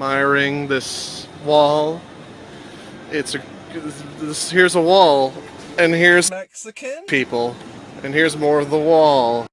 admiring this wall. It's a this, here's a wall, and here's Mexican? people, and here's more of the wall.